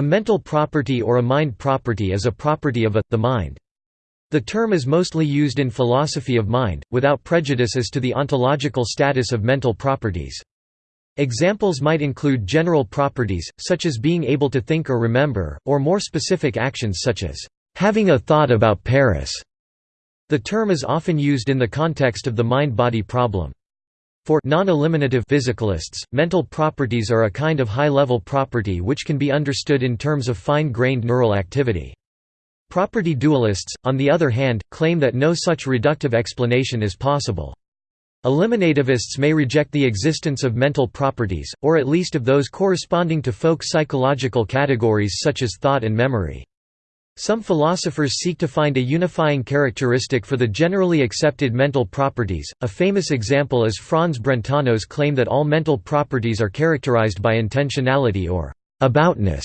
A mental property or a mind property is a property of a, the mind. The term is mostly used in philosophy of mind, without prejudice as to the ontological status of mental properties. Examples might include general properties, such as being able to think or remember, or more specific actions such as, "...having a thought about Paris." The term is often used in the context of the mind-body problem. For non-eliminative physicalists, mental properties are a kind of high-level property which can be understood in terms of fine-grained neural activity. Property dualists, on the other hand, claim that no such reductive explanation is possible. Eliminativists may reject the existence of mental properties, or at least of those corresponding to folk psychological categories such as thought and memory. Some philosophers seek to find a unifying characteristic for the generally accepted mental properties. A famous example is Franz Brentano's claim that all mental properties are characterized by intentionality or aboutness.